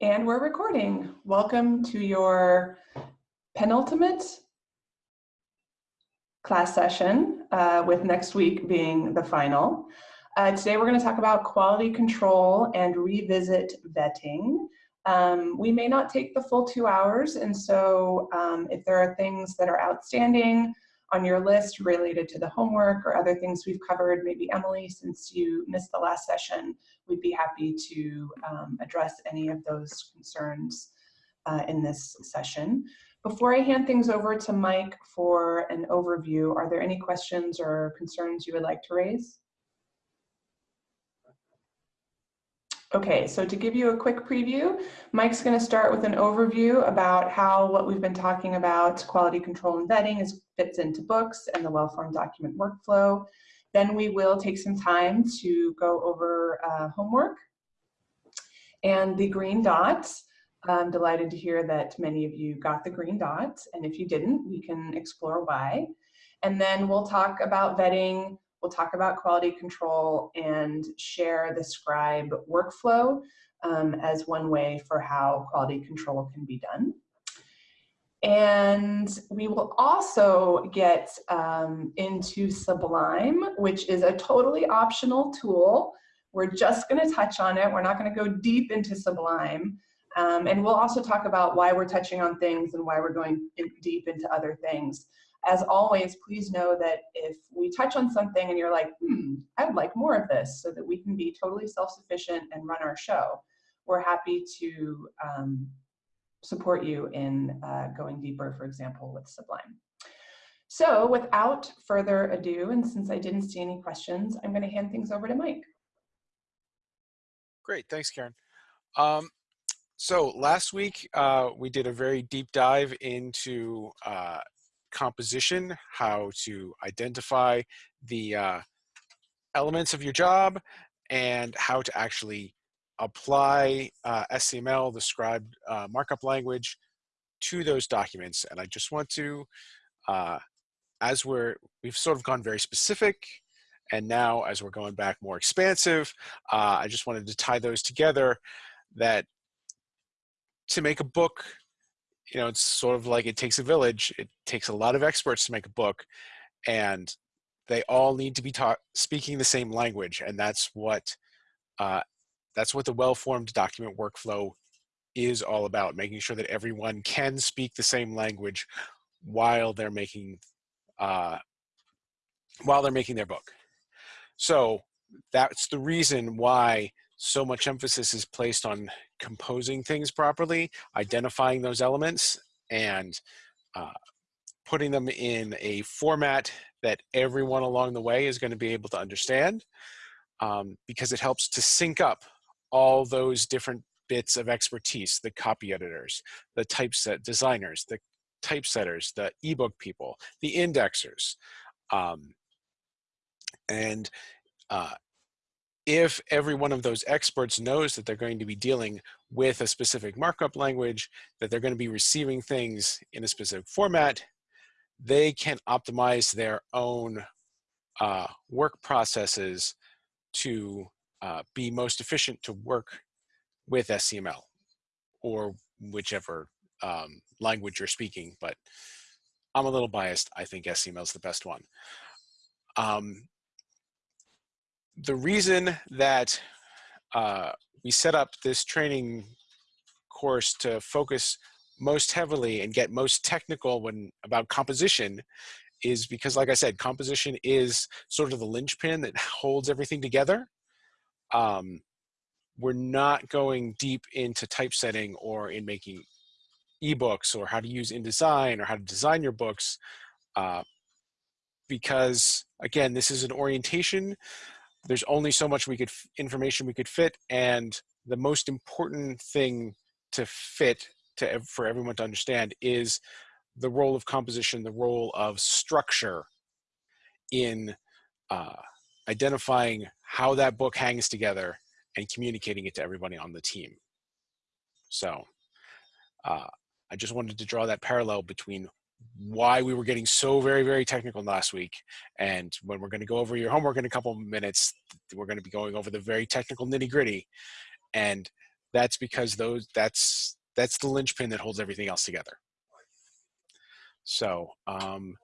And we're recording. Welcome to your penultimate class session, uh, with next week being the final. Uh, today we're going to talk about quality control and revisit vetting. Um, we may not take the full two hours, and so um, if there are things that are outstanding on your list related to the homework or other things we've covered, maybe Emily, since you missed the last session, we'd be happy to um, address any of those concerns uh, in this session. Before I hand things over to Mike for an overview, are there any questions or concerns you would like to raise? Okay, so to give you a quick preview, Mike's going to start with an overview about how what we've been talking about, quality control and vetting, is, fits into books and the well-formed document workflow. Then we will take some time to go over uh, homework and the green dots. I'm delighted to hear that many of you got the green dots, and if you didn't, we can explore why. And then we'll talk about vetting, we'll talk about quality control, and share the scribe workflow um, as one way for how quality control can be done. And we will also get um, into Sublime, which is a totally optional tool. We're just gonna touch on it. We're not gonna go deep into Sublime. Um, and we'll also talk about why we're touching on things and why we're going in deep into other things. As always, please know that if we touch on something and you're like, hmm, I would like more of this so that we can be totally self-sufficient and run our show, we're happy to um, support you in uh, going deeper, for example, with Sublime. So without further ado, and since I didn't see any questions, I'm gonna hand things over to Mike. Great, thanks, Karen. Um, so last week, uh, we did a very deep dive into uh, composition, how to identify the uh, elements of your job, and how to actually apply uh, SCML, the scribe uh, markup language, to those documents. And I just want to, uh, as we're, we've sort of gone very specific, and now as we're going back more expansive, uh, I just wanted to tie those together that to make a book, you know, it's sort of like it takes a village. It takes a lot of experts to make a book, and they all need to be taught speaking the same language, and that's what uh, that's what the well-formed document workflow is all about, making sure that everyone can speak the same language while they're making uh, while they're making their book. So that's the reason why so much emphasis is placed on composing things properly, identifying those elements, and uh, putting them in a format that everyone along the way is going to be able to understand um, because it helps to sync up all those different bits of expertise, the copy editors, the typeset designers, the typesetters, the ebook people, the indexers. Um, and uh, if every one of those experts knows that they're going to be dealing with a specific markup language, that they're going to be receiving things in a specific format, they can optimize their own uh, work processes to uh, be most efficient to work with SCML or whichever um, language you're speaking, but I'm a little biased. I think SCML is the best one. Um, the reason that uh, we set up this training course to focus most heavily and get most technical when about composition is because like I said, composition is sort of the linchpin that holds everything together. Um, we're not going deep into typesetting or in making ebooks or how to use InDesign or how to design your books uh, because again this is an orientation there's only so much we could information we could fit and the most important thing to fit to for everyone to understand is the role of composition the role of structure in uh, identifying how that book hangs together and communicating it to everybody on the team. So uh, I just wanted to draw that parallel between why we were getting so very, very technical last week. And when we're going to go over your homework in a couple minutes, we're going to be going over the very technical nitty gritty. And that's because those that's that's the linchpin that holds everything else together. So um,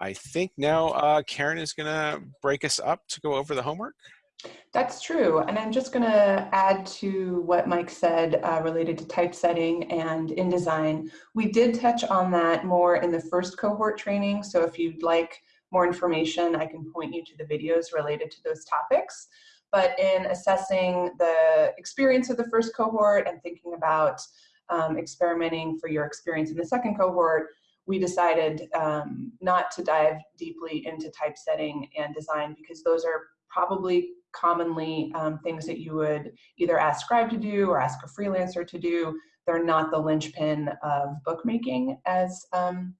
I think now uh, Karen is going to break us up to go over the homework. That's true. And I'm just going to add to what Mike said uh, related to typesetting and InDesign. We did touch on that more in the first cohort training. So if you'd like more information, I can point you to the videos related to those topics. But in assessing the experience of the first cohort and thinking about um, experimenting for your experience in the second cohort, we decided um, not to dive deeply into typesetting and design because those are probably commonly um, things that you would either ask Scribe to do or ask a freelancer to do. They're not the linchpin of bookmaking, as um,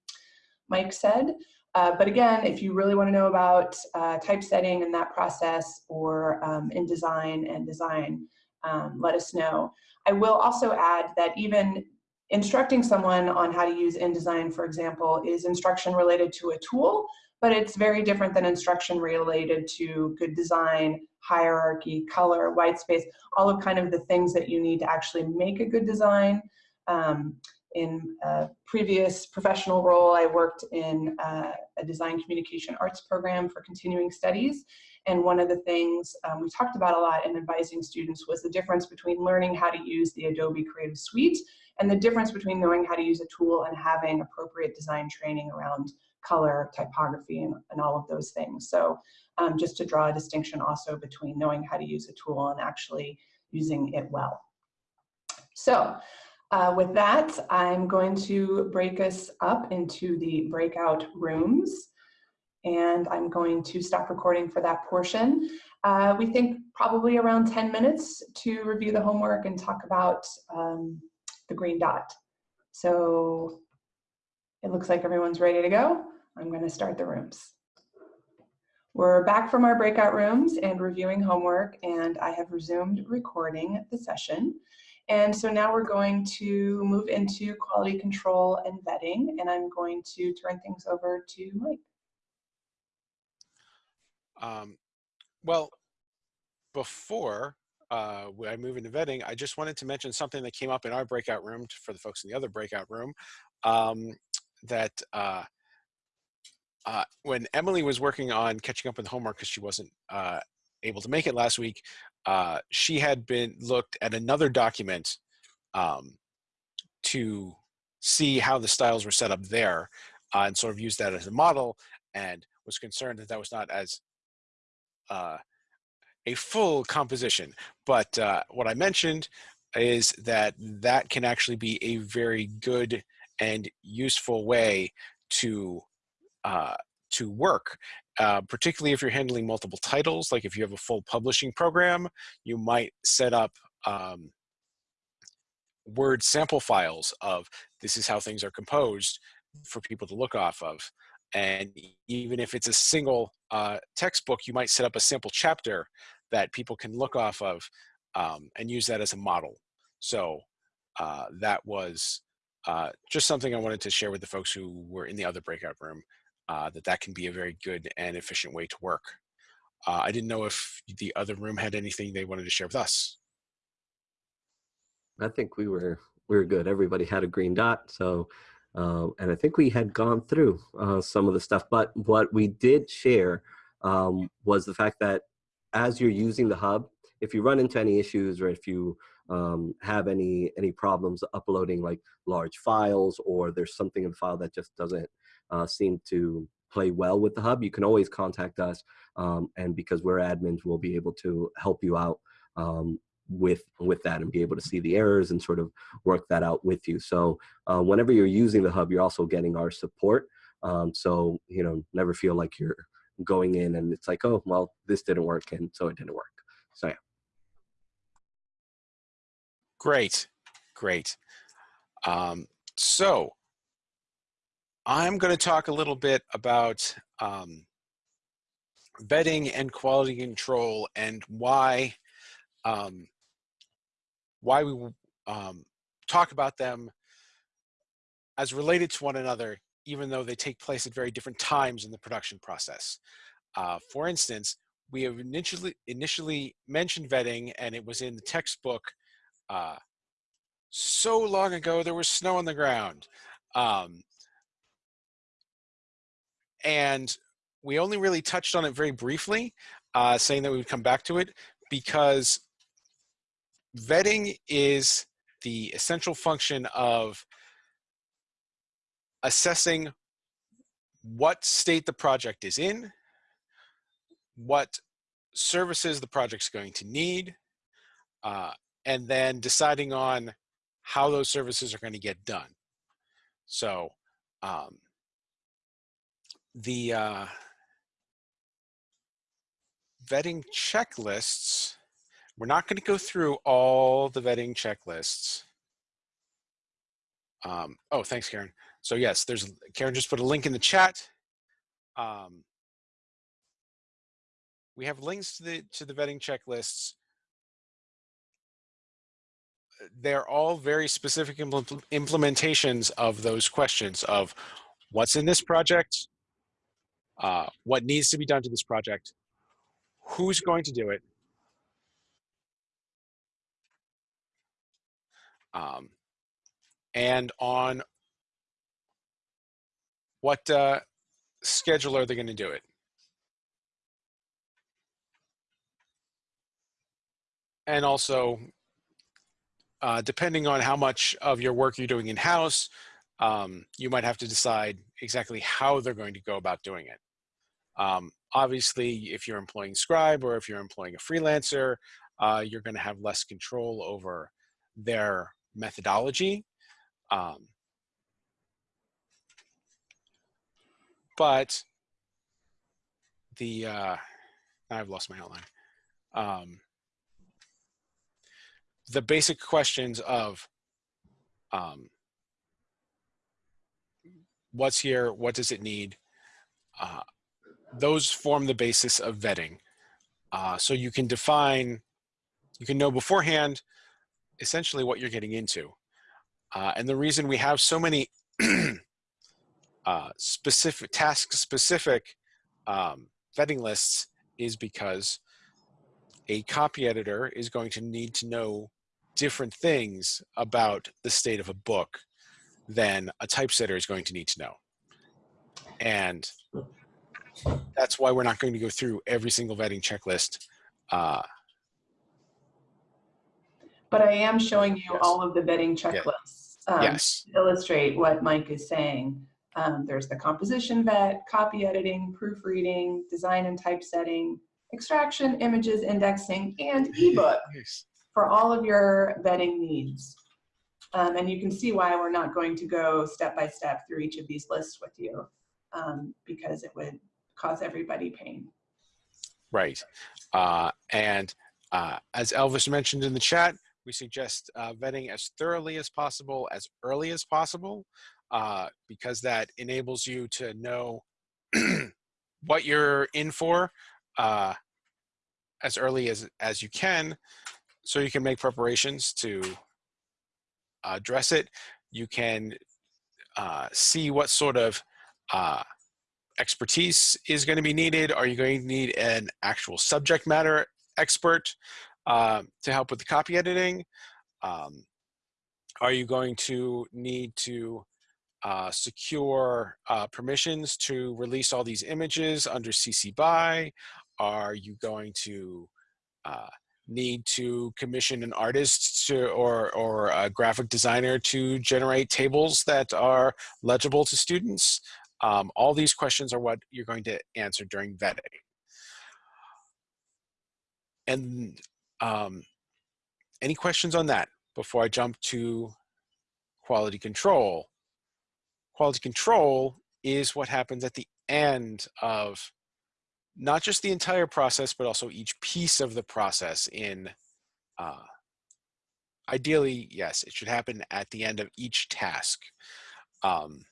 Mike said. Uh, but again, if you really want to know about uh, typesetting and that process or um, InDesign and design, um, let us know. I will also add that even instructing someone on how to use InDesign, for example, is instruction related to a tool, but it's very different than instruction related to good design, hierarchy, color, white space, all of kind of the things that you need to actually make a good design. Um, in a previous professional role, I worked in uh, a design communication arts program for continuing studies. And one of the things um, we talked about a lot in advising students was the difference between learning how to use the Adobe Creative Suite and the difference between knowing how to use a tool and having appropriate design training around color, typography, and, and all of those things. So um, just to draw a distinction also between knowing how to use a tool and actually using it well. So uh, with that, I'm going to break us up into the breakout rooms and I'm going to stop recording for that portion. Uh, we think probably around 10 minutes to review the homework and talk about um, the green dot. So it looks like everyone's ready to go. I'm gonna start the rooms. We're back from our breakout rooms and reviewing homework and I have resumed recording the session. And so now we're going to move into quality control and vetting and I'm going to turn things over to Mike. Um, well, before uh, I move into vetting, I just wanted to mention something that came up in our breakout room for the folks in the other breakout room um, that uh, uh, when Emily was working on catching up with homework because she wasn't uh, able to make it last week, uh, she had been looked at another document um, to see how the styles were set up there uh, and sort of used that as a model and was concerned that that was not as uh, a full composition. But what I mentioned is that that can actually be a very good and useful way to uh, to work. Uh, particularly if you're handling multiple titles, like if you have a full publishing program, you might set up um, word sample files of this is how things are composed for people to look off of. And even if it's a single uh, textbook, you might set up a sample chapter that people can look off of um, and use that as a model. So uh, that was uh, just something I wanted to share with the folks who were in the other breakout room, uh, that that can be a very good and efficient way to work. Uh, I didn't know if the other room had anything they wanted to share with us. I think we were we were good. Everybody had a green dot, so uh, and I think we had gone through uh, some of the stuff. But what we did share um, was the fact that as you're using the hub, if you run into any issues or if you um, have any any problems uploading like large files or there's something in the file that just doesn't uh, seem to play well with the hub, you can always contact us. Um, and because we're admins, we'll be able to help you out um, with with that and be able to see the errors and sort of work that out with you. So uh, whenever you're using the hub, you're also getting our support. Um, so you know, never feel like you're going in and it's like, oh, well, this didn't work and so it didn't work. So yeah. Great, great. Um, so I'm going to talk a little bit about um, vetting and quality control and why um, why we um, talk about them as related to one another even though they take place at very different times in the production process. Uh, for instance, we have initially, initially mentioned vetting and it was in the textbook uh, so long ago there was snow on the ground. Um, and we only really touched on it very briefly, uh, saying that we would come back to it because vetting is the essential function of assessing what state the project is in, what services the project's going to need, uh, and then deciding on how those services are going to get done. So um, the uh, vetting checklists, we're not going to go through all the vetting checklists. Um, oh, thanks, Karen. So yes, there's Karen just put a link in the chat. Um, we have links to the to the vetting checklists. They're all very specific impl implementations of those questions of what's in this project, uh, what needs to be done to this project, who's going to do it, um, and on what uh, schedule are they going to do it. And also, uh, depending on how much of your work you're doing in-house, um, you might have to decide exactly how they're going to go about doing it. Um, obviously, if you're employing Scribe or if you're employing a freelancer, uh, you're going to have less control over their methodology. Um, but the, uh, I've lost my outline. Um, the basic questions of um, what's here, what does it need, uh, those form the basis of vetting. Uh, so you can define, you can know beforehand essentially what you're getting into. Uh, and the reason we have so many uh, specific task specific um, vetting lists is because a copy editor is going to need to know different things about the state of a book than a typesetter is going to need to know. And that's why we're not going to go through every single vetting checklist. Uh, but I am showing you yes. all of the vetting checklists um, yes. to illustrate what Mike is saying. Um, there's the composition vet, copy editing, proofreading, design and typesetting, extraction, images, indexing, and ebook for all of your vetting needs. Um, and you can see why we're not going to go step by step through each of these lists with you um, because it would cause everybody pain. Right. Uh, and uh, as Elvis mentioned in the chat, we suggest uh, vetting as thoroughly as possible, as early as possible, uh, because that enables you to know what you're in for uh, as early as, as you can so you can make preparations to address it. You can uh, see what sort of expertise is going to be needed. Are you going to need an actual subject matter expert uh, to help with the copy editing? Um, are you going to need to uh, secure uh, permissions to release all these images under CC BY? Are you going to uh, need to commission an artist to, or, or a graphic designer to generate tables that are legible to students? Um, all these questions are what you're going to answer during vetting. And um, any questions on that before I jump to quality control? Quality control is what happens at the end of not just the entire process, but also each piece of the process in, uh, ideally, yes, it should happen at the end of each task. Um,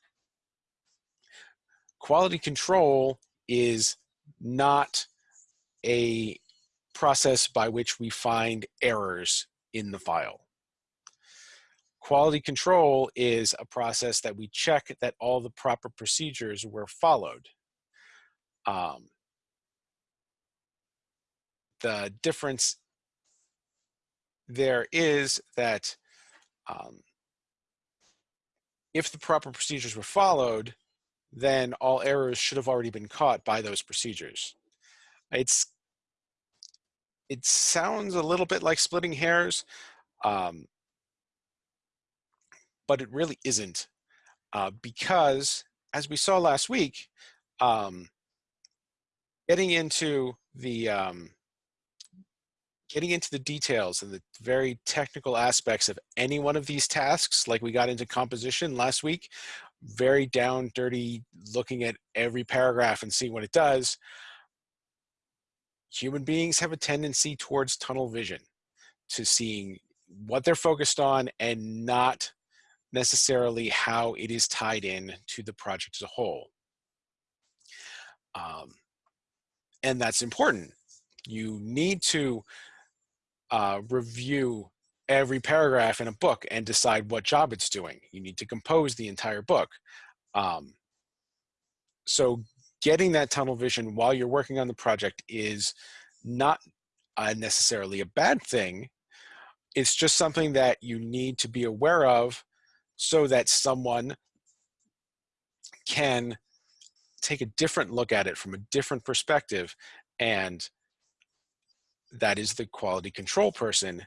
quality control is not a process by which we find errors in the file. Quality control is a process that we check that all the proper procedures were followed. Um, the difference there is that Um, if the proper procedures were followed, then all errors should have already been caught by those procedures. It's it sounds a little bit like splitting hairs, um, but it really isn't uh, because as we saw last week, um, getting into the um, getting into the details and the very technical aspects of any one of these tasks, like we got into composition last week, very down dirty, looking at every paragraph and seeing what it does, human beings have a tendency towards tunnel vision, to seeing what they're focused on and not necessarily how it is tied in to the project as a whole. Um, and that's important. You need to uh, review every paragraph in a book and decide what job it's doing. You need to compose the entire book. Um, so getting that tunnel vision while you're working on the project is not uh, necessarily a bad thing. It's just something that you need to be aware of so that someone can take a different look at it from a different perspective and that is the quality control person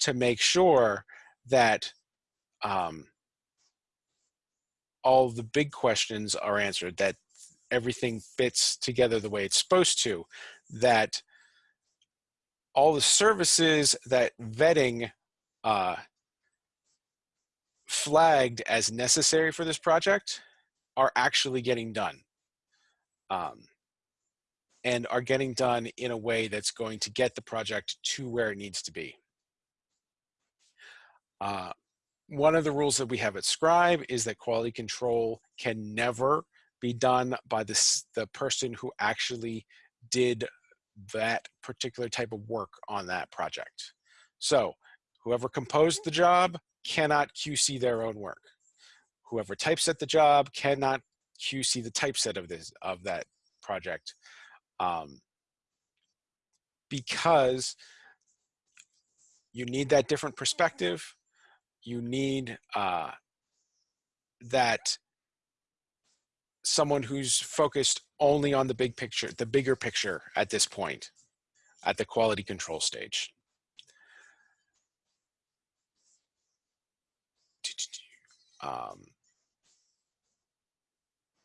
to make sure that um, all the big questions are answered, that everything fits together the way it's supposed to, that all the services that vetting uh, flagged as necessary for this project are actually getting done um, and are getting done in a way that's going to get the project to where it needs to be. Uh, one of the rules that we have at Scribe is that quality control can never be done by this, the person who actually did that particular type of work on that project. So whoever composed the job cannot QC their own work. Whoever typeset the job cannot QC the typeset of this of that project. Um, because you need that different perspective. You need uh, that someone who's focused only on the big picture, the bigger picture at this point, at the quality control stage. Um,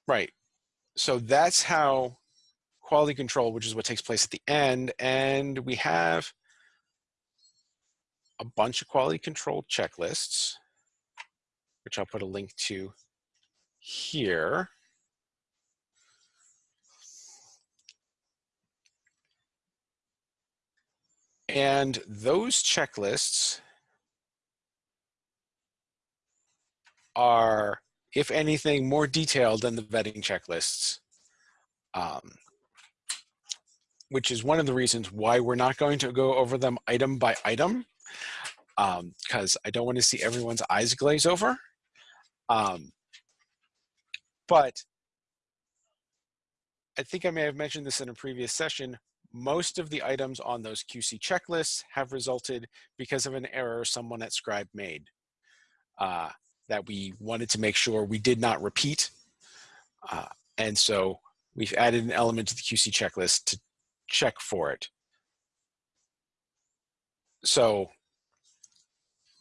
right. So that's how quality control, which is what takes place at the end. And we have a bunch of quality control checklists, which I'll put a link to here. And those checklists are, if anything, more detailed than the vetting checklists, um, which is one of the reasons why we're not going to go over them item by item, because um, I don't want to see everyone's eyes glaze over. Um, but I think I may have mentioned this in a previous session, most of the items on those QC checklists have resulted because of an error someone at Scribe made uh, that we wanted to make sure we did not repeat. Uh, and so we've added an element to the QC checklist to check for it. So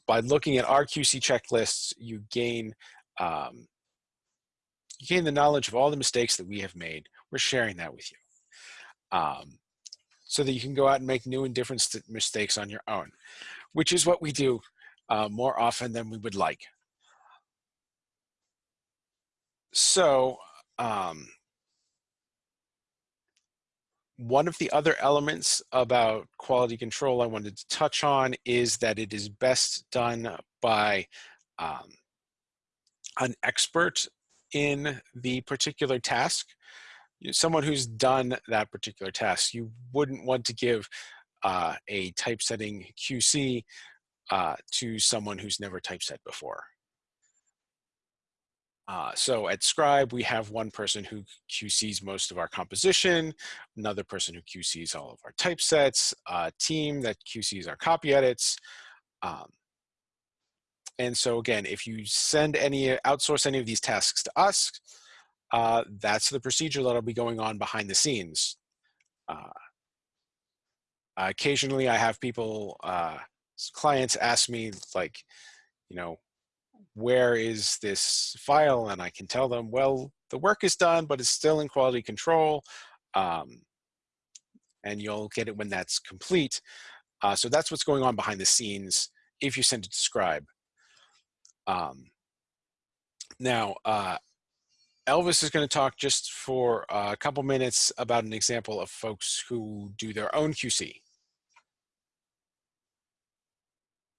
by looking at our QC checklists, you gain um, you gain the knowledge of all the mistakes that we have made. We're sharing that with you. Um, so that you can go out and make new and different mistakes on your own, which is what we do uh, more often than we would like. So um, one of the other elements about quality control I wanted to touch on is that it is best done by um, an expert in the particular task someone who's done that particular task. You wouldn't want to give uh, a typesetting QC uh, to someone who's never typeset before. Uh, so at Scribe, we have one person who QCs most of our composition, another person who QCs all of our typesets, a team that QCs our copy edits. Um, and so again, if you send any, outsource any of these tasks to us, uh, that's the procedure that'll be going on behind the scenes. Uh, occasionally I have people, uh, clients ask me like, you know, where is this file? And I can tell them, well, the work is done, but it's still in quality control. Um, and you'll get it when that's complete. Uh, so that's what's going on behind the scenes if you send it to Scribe. Um, now, uh, Elvis is going to talk just for a couple minutes about an example of folks who do their own QC.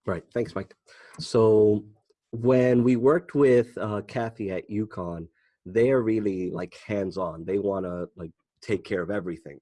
Right. Thanks, Mike. So when we worked with uh, Kathy at UConn, they're really like hands-on. They want to like take care of everything.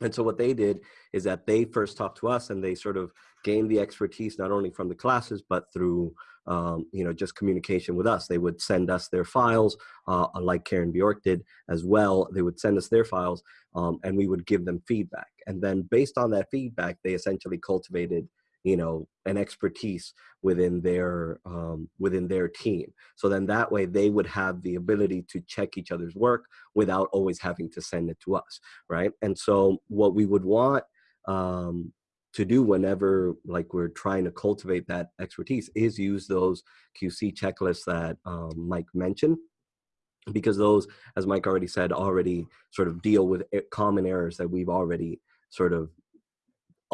And so what they did is that they first talked to us and they sort of gained the expertise not only from the classes but through um, you know just communication with us. They would send us their files, uh, like Karen Bjork did as well. They would send us their files um, and we would give them feedback. And then based on that feedback, they essentially cultivated you know an expertise within their um, within their team. So then that way they would have the ability to check each other's work without always having to send it to us right? And so what we would want um, to do whenever like we're trying to cultivate that expertise is use those qc checklists that um, mike mentioned because those as mike already said already sort of deal with common errors that we've already sort of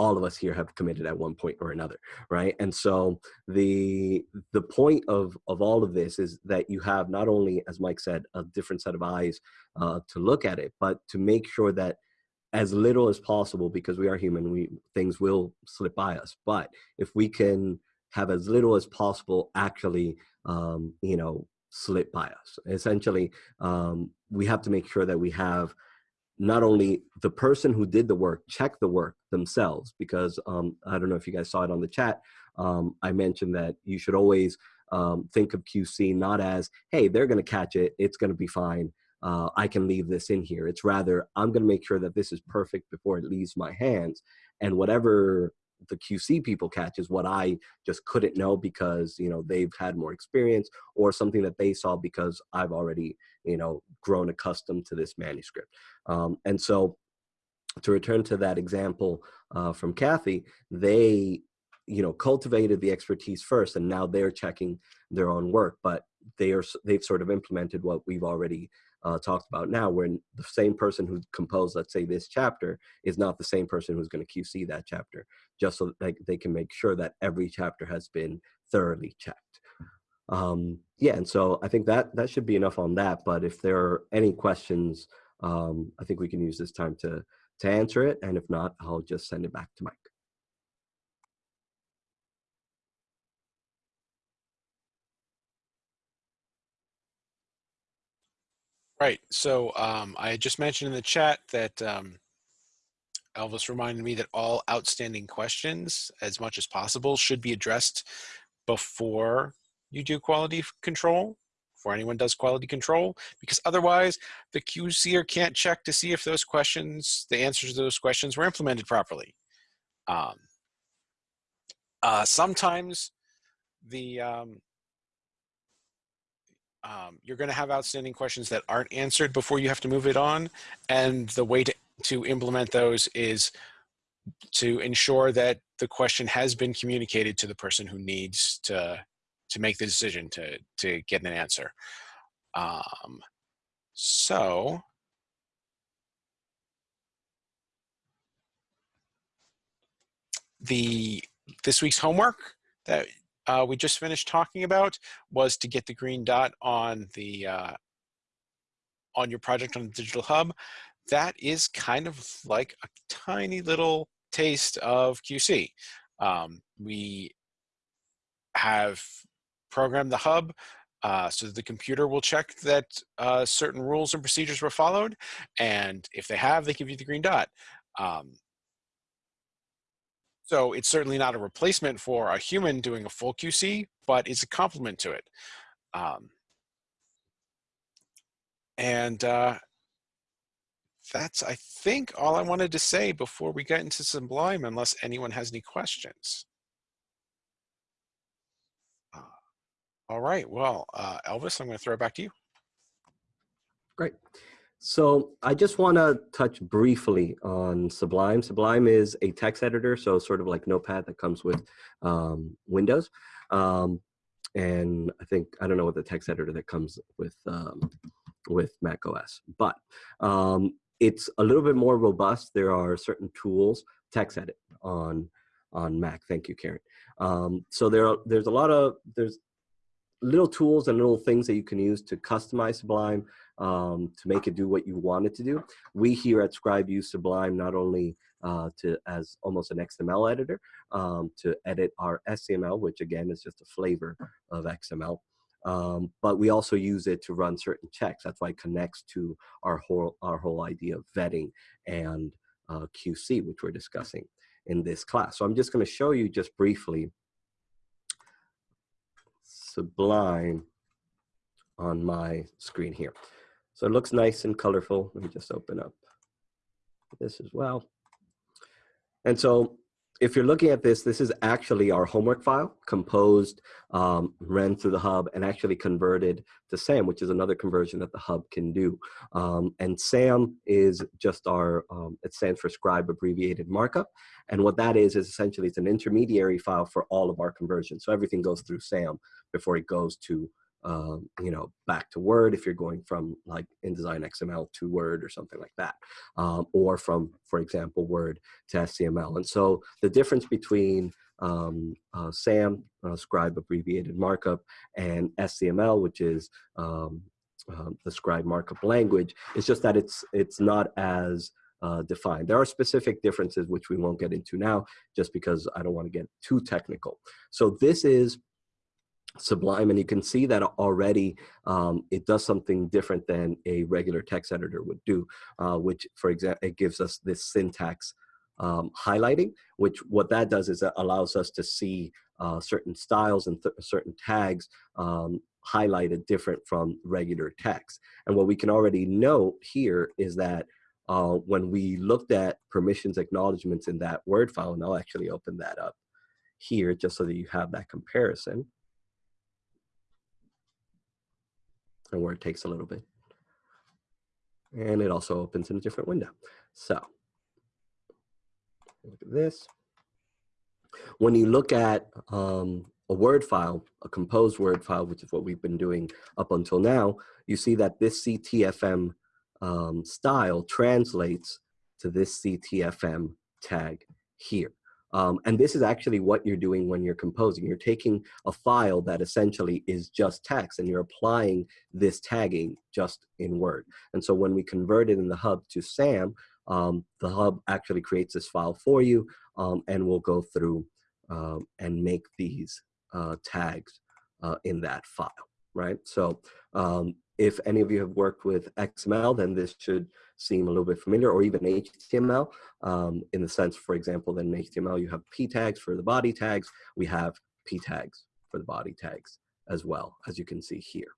all of us here have committed at one point or another right? And so the the point of of all of this is that you have not only as mike said a different set of eyes uh, to look at it but to make sure that as little as possible because we are human we things will slip by us. But if we can have as little as possible actually um, you know slip by us essentially um, we have to make sure that we have not only the person who did the work check the work themselves because um, i don't know if you guys saw it on the chat um, i mentioned that you should always um, think of qc not as hey they're going to catch it it's going to be fine uh, i can leave this in here it's rather i'm going to make sure that this is perfect before it leaves my hands and whatever the QC people catch is what I just couldn't know because you know they've had more experience or something that they saw because I've already you know grown accustomed to this manuscript. Um, and so to return to that example uh, from Kathy, they you know cultivated the expertise first and now they're checking their own work, but they are they've sort of implemented what we've already uh, talked about now, when the same person who composed, let's say, this chapter is not the same person who's going to QC that chapter, just so that they can make sure that every chapter has been thoroughly checked. Um, yeah, and so I think that that should be enough on that. But if there are any questions, um, I think we can use this time to to answer it. And if not, I'll just send it back to Mike. Right. So um, I just mentioned in the chat that um, Elvis reminded me that all outstanding questions, as much as possible, should be addressed before you do quality control, before anyone does quality control, because otherwise the QCer can't check to see if those questions, the answers to those questions were implemented properly. Um, uh, sometimes the um, um, you're going to have outstanding questions that aren't answered before you have to move it on. And the way to, to implement those is to ensure that the question has been communicated to the person who needs to, to make the decision to, to get an answer. Um, so, the this week's homework that uh, we just finished talking about was to get the green dot on the uh, on your project on the digital hub. That is kind of like a tiny little taste of QC. Um, we have programmed the hub uh, so the computer will check that uh, certain rules and procedures were followed. And if they have, they give you the green dot. Um, so it's certainly not a replacement for a human doing a full QC, but it's a complement to it. Um, and uh, that's, I think, all I wanted to say before we get into Sublime, unless anyone has any questions. All right. Well, uh, Elvis, I'm going to throw it back to you. Great. So I just want to touch briefly on Sublime. Sublime is a text editor, so sort of like Notepad that comes with um, Windows. Um, and I think, I don't know what the text editor that comes with, um, with Mac OS, but um, it's a little bit more robust. There are certain tools, text edit on, on Mac. Thank you, Karen. Um, so there are, there's a lot of, there's little tools and little things that you can use to customize Sublime um, to make it do what you want it to do. We here at Scribe use Sublime not only uh, to as almost an XML editor um, to edit our SCML, which again is just a flavor of XML, um, but we also use it to run certain checks. That's why it connects to our whole our whole idea of vetting and uh, QC, which we're discussing in this class. So I'm just going to show you just briefly Sublime on my screen here. So it looks nice and colorful. Let me just open up this as well. And so if you're looking at this, this is actually our homework file composed, um, ran through the hub and actually converted to SAM, which is another conversion that the hub can do. Um, and SAM is just our, um, it stands for scribe abbreviated markup. And what that is, is essentially it's an intermediary file for all of our conversions. So everything goes through SAM before it goes to um, you know, back to Word if you're going from like InDesign XML to Word or something like that, um, or from, for example, Word to SCML. And so the difference between um, uh, SAM, uh, Scribe Abbreviated Markup, and SCML, which is um, uh, the Scribe Markup language, is just that it's it's not as uh, defined. There are specific differences which we won't get into now, just because I don't want to get too technical. So this is Sublime, and you can see that already um, it does something different than a regular text editor would do, uh, which, for example, it gives us this syntax um, highlighting, which what that does is it allows us to see uh, certain styles and certain tags um, highlighted different from regular text. And what we can already note here is that uh, when we looked at permissions acknowledgements in that Word file, and I'll actually open that up here just so that you have that comparison. Where it takes a little bit. And it also opens in a different window. So look at this. When you look at um, a Word file, a composed Word file, which is what we've been doing up until now, you see that this CTFM um, style translates to this CTFM tag here. Um, and this is actually what you're doing when you're composing. You're taking a file that essentially is just text and you're applying this tagging just in Word. And so when we convert it in the hub to SAM, um, the hub actually creates this file for you um, and will go through um, and make these uh, tags uh, in that file, right? So um, if any of you have worked with XML, then this should seem a little bit familiar, or even HTML, um, in the sense, for example, that in HTML you have p tags for the body tags, we have p tags for the body tags as well, as you can see here.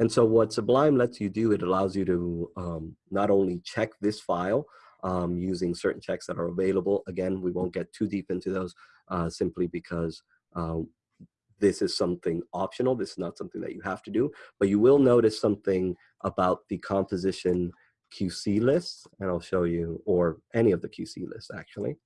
And so what Sublime lets you do, it allows you to um, not only check this file um, using certain checks that are available. Again, we won't get too deep into those uh, simply because uh, this is something optional. This is not something that you have to do, but you will notice something about the composition QC lists, and I'll show you, or any of the QC lists actually.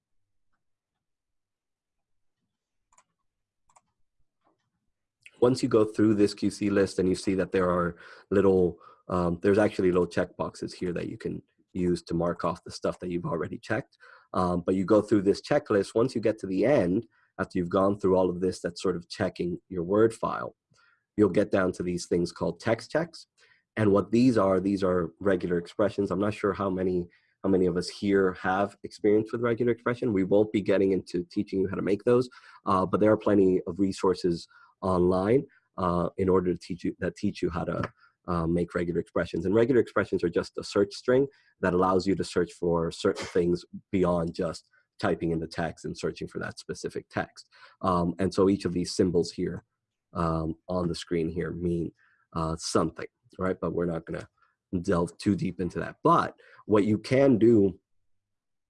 Once you go through this QC list and you see that there are little, um, there's actually little checkboxes here that you can use to mark off the stuff that you've already checked. Um, but you go through this checklist, once you get to the end, after you've gone through all of this that's sort of checking your Word file, you'll get down to these things called text checks. And what these are, these are regular expressions. I'm not sure how many how many of us here have experience with regular expression. We won't be getting into teaching you how to make those, uh, but there are plenty of resources online uh, in order to teach you that teach you how to uh, make regular expressions. And regular expressions are just a search string that allows you to search for certain things beyond just typing in the text and searching for that specific text. Um, and so each of these symbols here um, on the screen here mean uh, something, right? But we're not gonna delve too deep into that. But what you can do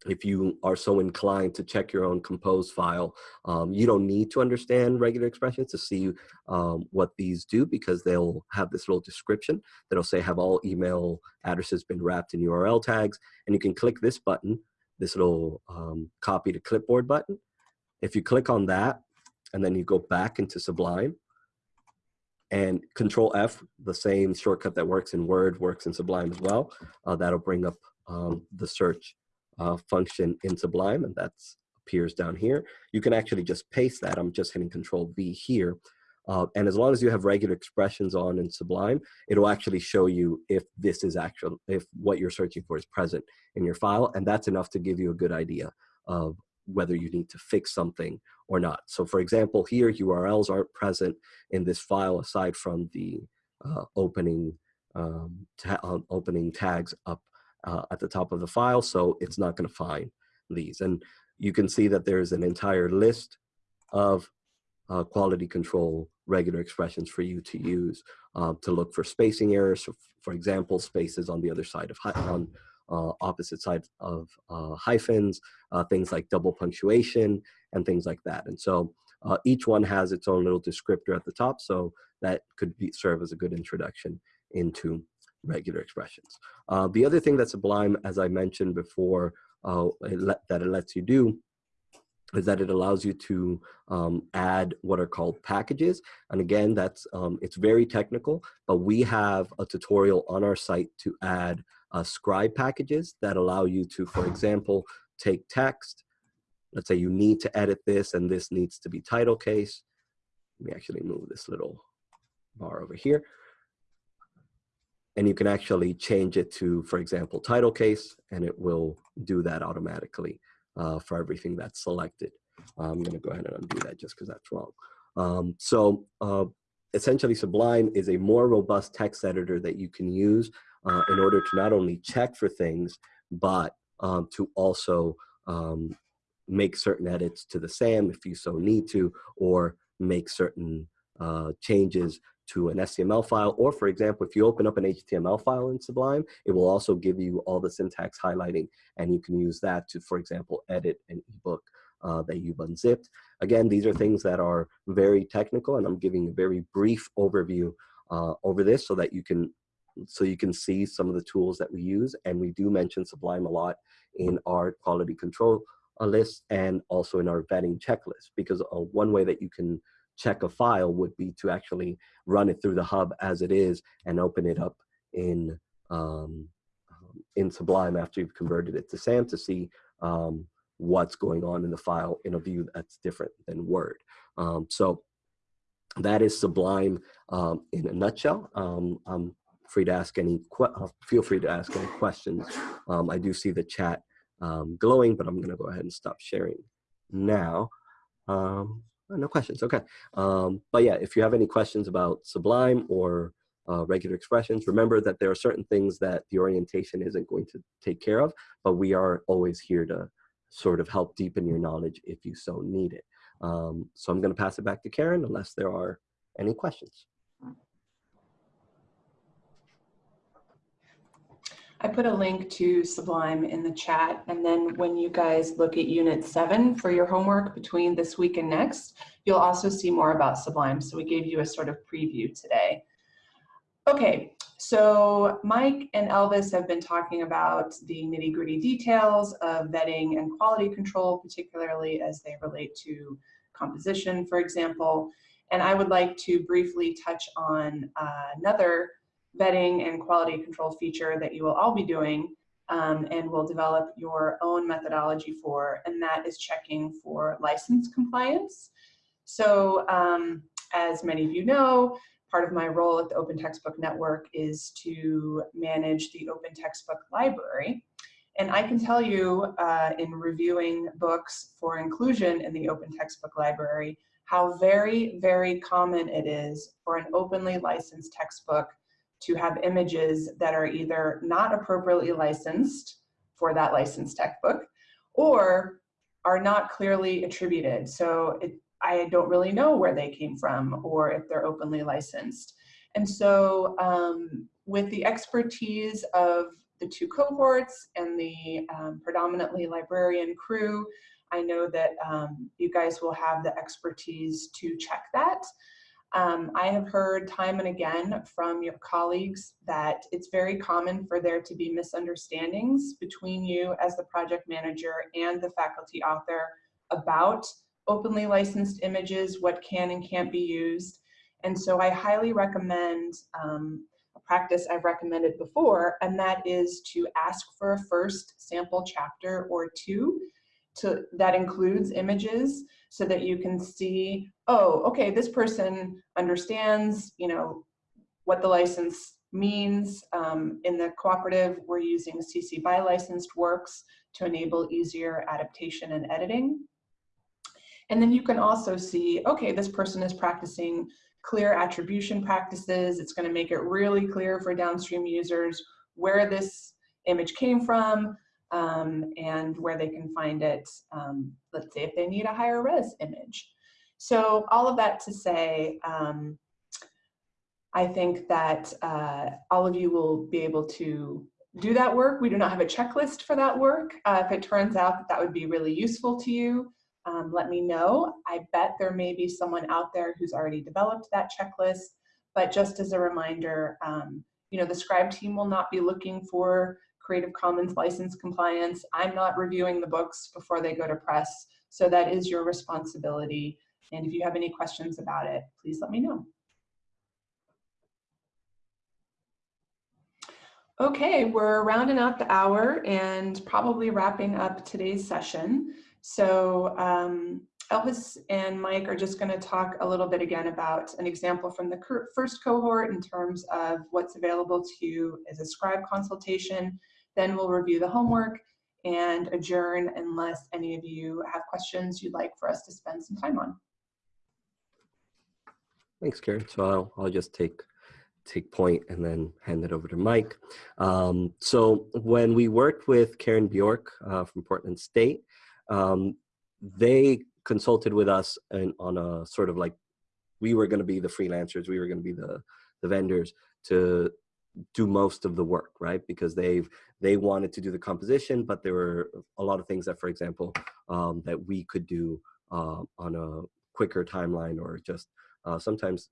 if you are so inclined to check your own compose file, um, you don't need to understand regular expressions to see um, what these do because they'll have this little description that'll say have all email addresses been wrapped in URL tags and you can click this button, this little um, copy to clipboard button. If you click on that and then you go back into Sublime and control F, the same shortcut that works in Word works in Sublime as well, uh, that'll bring up um, the search uh, function in Sublime, and that appears down here. You can actually just paste that. I'm just hitting Control V here. Uh, and as long as you have regular expressions on in Sublime, it'll actually show you if this is actual, if what you're searching for is present in your file, and that's enough to give you a good idea of whether you need to fix something or not. So for example, here URLs aren't present in this file aside from the uh, opening um, ta uh, opening tags up uh, at the top of the file, so it's not going to find these. And you can see that there's an entire list of uh, quality control regular expressions for you to use uh, to look for spacing errors. So for example, spaces on the other side of on uh, opposite sides of uh, hyphens, uh, things like double punctuation, and things like that. And so each one has its own little descriptor at the top, so that could be, serve as a good introduction into regular expressions. Uh, the other thing that Sublime, as I mentioned before, uh, it that it lets you do is that it allows you to um, add what are called packages. And again, that's um, it's very technical, but we have a tutorial on our site to add uh, scribe packages that allow you to, for example, take text. Let's say you need to edit this and this needs to be title case. Let me actually move this little bar over here and you can actually change it to, for example, title case, and it will do that automatically uh, for everything that's selected. I'm gonna go ahead and undo that just because that's wrong. Um, so uh, essentially Sublime is a more robust text editor that you can use uh, in order to not only check for things, but um, to also um, make certain edits to the SAM if you so need to, or make certain uh, changes to an SCML file, or for example, if you open up an HTML file in Sublime, it will also give you all the syntax highlighting, and you can use that to, for example, edit an ebook uh, that you've unzipped. Again, these are things that are very technical, and I'm giving a very brief overview uh, over this so that you can so you can see some of the tools that we use, and we do mention Sublime a lot in our quality control uh, list and also in our vetting checklist, because uh, one way that you can check a file would be to actually run it through the hub as it is and open it up in um, um, in Sublime after you've converted it to SAM to see um, what's going on in the file in a view that's different than Word. Um, so that is Sublime um, in a nutshell. Um, I'm free to ask any, uh, feel free to ask any questions. I do see the chat glowing, but I'm gonna go ahead and stop sharing now. Oh, no questions, okay. Um, but yeah, if you have any questions about Sublime or uh, regular expressions, remember that there are certain things that the orientation isn't going to take care of, but we are always here to sort of help deepen your knowledge if you so need it. Um, so I'm gonna pass it back to Karen unless there are any questions. I put a link to Sublime in the chat. And then when you guys look at unit seven for your homework between this week and next, you'll also see more about Sublime. So we gave you a sort of preview today. Okay, so Mike and Elvis have been talking about the nitty gritty details of vetting and quality control, particularly as they relate to composition, for example. And I would like to briefly touch on uh, another vetting and quality control feature that you will all be doing um, and will develop your own methodology for, and that is checking for license compliance. So um, as many of you know, part of my role at the Open Textbook Network is to manage the Open Textbook Library. And I can tell you uh, in reviewing books for inclusion in the Open Textbook Library, how very, very common it is for an openly licensed textbook to have images that are either not appropriately licensed for that licensed textbook or are not clearly attributed. So it, I don't really know where they came from or if they're openly licensed. And so um, with the expertise of the two cohorts and the um, predominantly librarian crew. I know that um, you guys will have the expertise to check that. Um, I have heard time and again from your colleagues that it's very common for there to be misunderstandings between you as the project manager and the faculty author about openly licensed images, what can and can't be used. And so I highly recommend um, a practice I've recommended before, and that is to ask for a first sample chapter or two to, that includes images so that you can see, oh, okay, this person understands, you know, what the license means. Um, in the cooperative, we're using CC BY licensed works to enable easier adaptation and editing. And then you can also see, okay, this person is practicing clear attribution practices. It's gonna make it really clear for downstream users where this image came from, um, and where they can find it, um, let's say if they need a higher res image. So all of that to say, um, I think that uh, all of you will be able to do that work. We do not have a checklist for that work. Uh, if it turns out that that would be really useful to you, um, let me know. I bet there may be someone out there who's already developed that checklist, but just as a reminder, um, you know, the scribe team will not be looking for Creative Commons license compliance. I'm not reviewing the books before they go to press, so that is your responsibility. And if you have any questions about it, please let me know. Okay, we're rounding out the hour and probably wrapping up today's session. So um, Elvis and Mike are just going to talk a little bit again about an example from the first cohort in terms of what's available to you as a scribe consultation then we'll review the homework and adjourn unless any of you have questions you'd like for us to spend some time on. Thanks, Karen. So I'll, I'll just take take point and then hand it over to Mike. Um, so when we worked with Karen Bjork uh, from Portland State, um, they consulted with us and on a sort of like, we were going to be the freelancers, we were going to be the, the vendors to do most of the work, right? Because they've they wanted to do the composition, but there were a lot of things that, for example, um, that we could do uh, on a quicker timeline or just uh, sometimes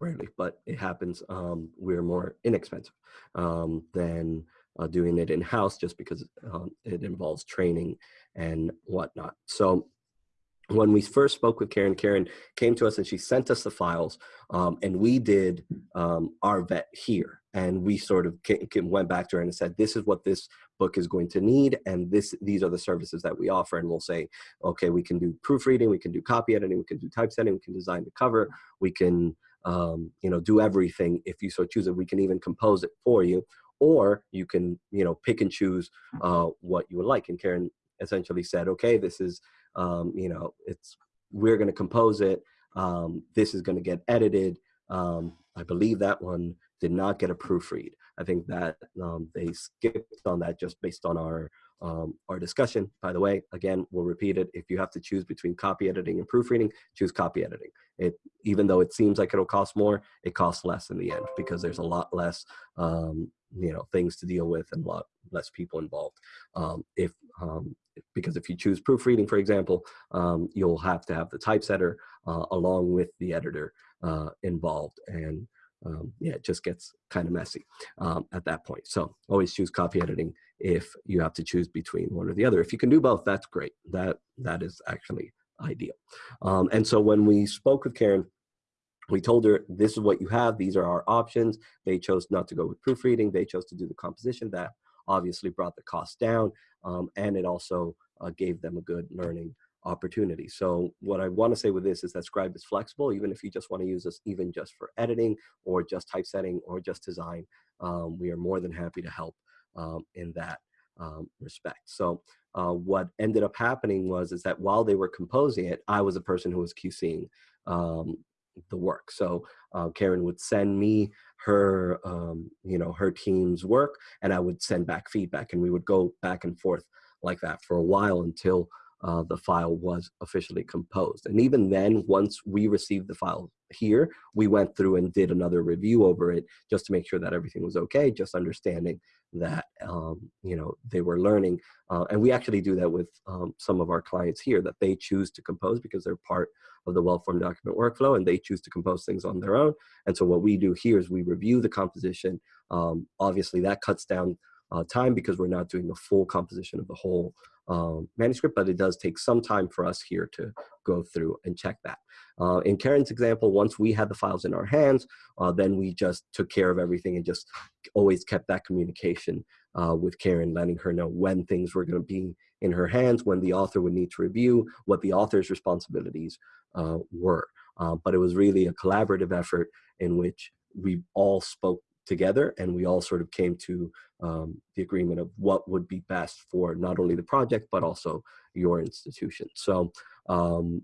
rarely, but it happens. Um, we're more inexpensive um, than uh, doing it in house, just because um, it involves training and whatnot. So when we first spoke with Karen, Karen came to us and she sent us the files um, and we did um, our vet here. And we sort of came, came, went back to her and said, this is what this book is going to need. And this, these are the services that we offer. And we'll say, okay, we can do proofreading, we can do copy editing, we can do typesetting, we can design the cover, we can um, you know, do everything if you so choose it. We can even compose it for you or you can, you know, pick and choose uh, what you would like. And Karen essentially said, okay, this is um, you know, it's we're going to compose it. Um, this is going to get edited. Um, I believe that one did not get a proofread. I think that um, they skipped on that just based on our um, our discussion. By the way, again, we'll repeat it. If you have to choose between copy editing and proofreading, choose copy editing. It even though it seems like it'll cost more, it costs less in the end because there's a lot less um, you know things to deal with and a lot less people involved. Um, if um, because if you choose proofreading, for example, um, you'll have to have the typesetter uh, along with the editor uh, involved. And um, yeah, it just gets kind of messy um, at that point. So always choose copy editing if you have to choose between one or the other. If you can do both, that's great. That That is actually ideal. Um, and so when we spoke with Karen, we told her this is what you have these are our options they chose not to go with proofreading they chose to do the composition that obviously brought the cost down um, and it also uh, gave them a good learning opportunity. So what I want to say with this is that Scribe is flexible, even if you just want to use this even just for editing or just typesetting or just design, um, we are more than happy to help um, in that um, respect. So uh, what ended up happening was is that while they were composing it, I was the person who was QCing um, the work. So uh, Karen would send me her, um, you know, her team's work, and I would send back feedback, and we would go back and forth like that for a while until uh, the file was officially composed. And even then, once we received the file here, we went through and did another review over it just to make sure that everything was okay, just understanding that, um, you know, they were learning. Uh, and we actually do that with um, some of our clients here that they choose to compose because they're part of the well-formed document workflow and they choose to compose things on their own. And so what we do here is we review the composition. Um, obviously that cuts down uh, time because we're not doing the full composition of the whole um, manuscript, but it does take some time for us here to go through and check that. Uh, in Karen's example, once we had the files in our hands, uh, then we just took care of everything and just always kept that communication uh, with Karen, letting her know when things were going to be in her hands, when the author would need to review, what the author's responsibilities uh, were. Uh, but it was really a collaborative effort in which we all spoke together and we all sort of came to um, the agreement of what would be best for not only the project but also your institution. So um,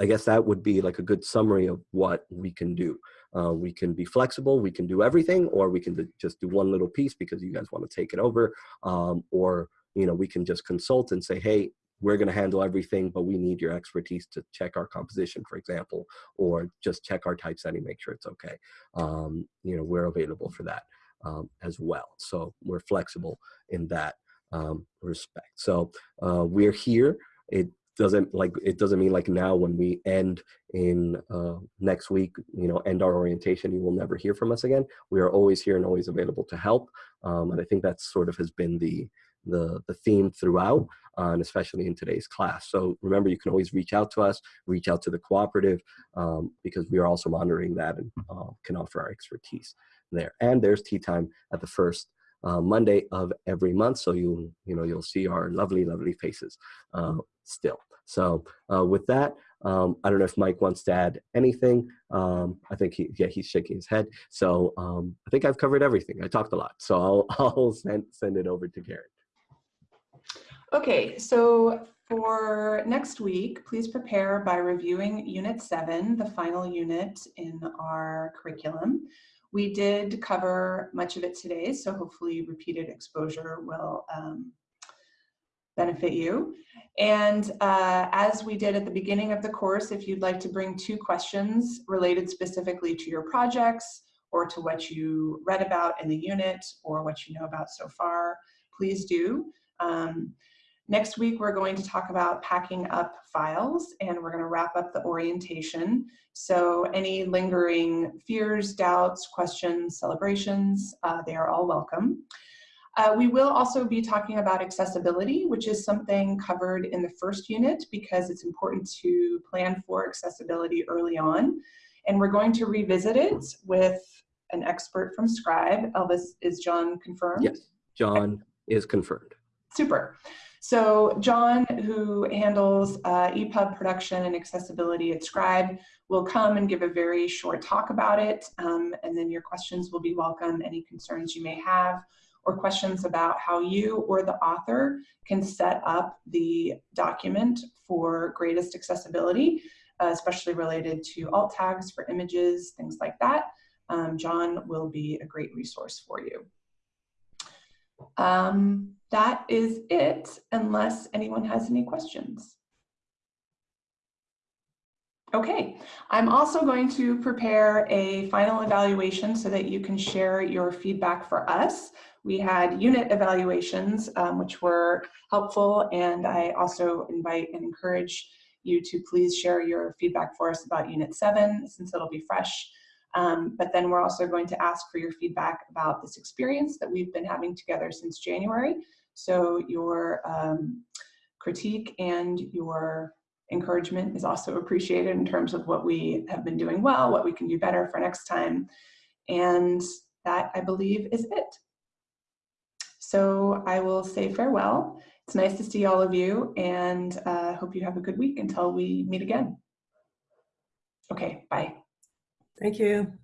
i guess that would be like a good summary of what we can do. Uh, we can be flexible we can do everything or we can just do one little piece because you guys want to take it over um, or you know we can just consult and say hey we're going to handle everything, but we need your expertise to check our composition, for example, or just check our typesetting, make sure it's okay. Um, you know, we're available for that um, as well. So we're flexible in that um, respect. So uh, we're here. It doesn't like it doesn't mean like now when we end in uh, next week, you know, end our orientation, you will never hear from us again. We are always here and always available to help. Um, and I think that sort of has been the the, the theme throughout, uh, and especially in today's class. So remember, you can always reach out to us, reach out to the cooperative, um, because we are also monitoring that and uh, can offer our expertise there. And there's tea time at the first uh, Monday of every month. So you, you know, you'll see our lovely, lovely faces uh, still. So uh, with that, um, I don't know if Mike wants to add anything. Um, I think he, yeah, he's shaking his head. So um, I think I've covered everything. I talked a lot. So I'll, I'll send, send it over to Karen. Okay, so for next week, please prepare by reviewing Unit 7, the final unit in our curriculum. We did cover much of it today, so hopefully repeated exposure will um, benefit you. And uh, as we did at the beginning of the course, if you'd like to bring two questions related specifically to your projects or to what you read about in the unit or what you know about so far, please do. Um, Next week, we're going to talk about packing up files and we're going to wrap up the orientation. So any lingering fears, doubts, questions, celebrations, uh, they are all welcome. Uh, we will also be talking about accessibility, which is something covered in the first unit because it's important to plan for accessibility early on. And we're going to revisit it with an expert from Scribe. Elvis, is John confirmed? Yes, John is confirmed. Super. So John, who handles uh, EPUB production and accessibility at Scribe, will come and give a very short talk about it, um, and then your questions will be welcome, any concerns you may have, or questions about how you or the author can set up the document for greatest accessibility, uh, especially related to alt tags for images, things like that. Um, John will be a great resource for you. Um, that is it, unless anyone has any questions. Okay, I'm also going to prepare a final evaluation so that you can share your feedback for us. We had unit evaluations, um, which were helpful, and I also invite and encourage you to please share your feedback for us about Unit 7, since it'll be fresh. Um, but then we're also going to ask for your feedback about this experience that we've been having together since January. So your um, critique and your encouragement is also appreciated in terms of what we have been doing well, what we can do better for next time. And that, I believe, is it. So I will say farewell. It's nice to see all of you and uh, hope you have a good week until we meet again. Okay, bye. Thank you.